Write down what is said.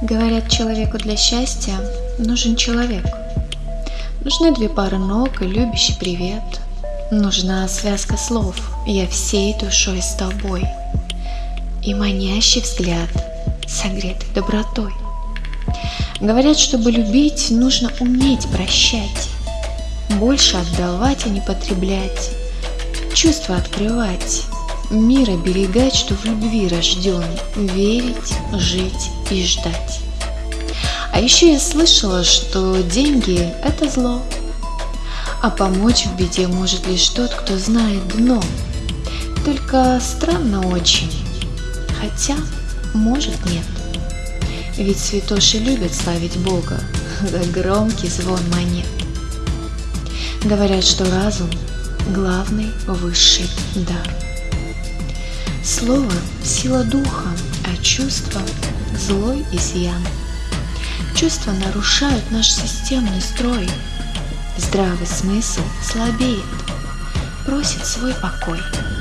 Говорят, человеку для счастья нужен человек. Нужны две пары ног и любящий привет. Нужна связка слов «Я всей душой с тобой» и манящий взгляд, согретый добротой. Говорят, чтобы любить, нужно уметь прощать, больше отдавать, а не потреблять, чувства открывать, мир оберегать, что в любви рожден, верить, жить и ждать. А еще я слышала, что деньги – это зло, а помочь в беде может лишь тот, кто знает дно. Только странно очень, хотя, может, нет. Ведь святоши любят славить Бога за громкий звон монет. Говорят, что разум – главный высший дар. Слово – сила духа, а чувство – злой изъян. Чувства нарушают наш системный строй. Здравый смысл слабеет, просит свой покой –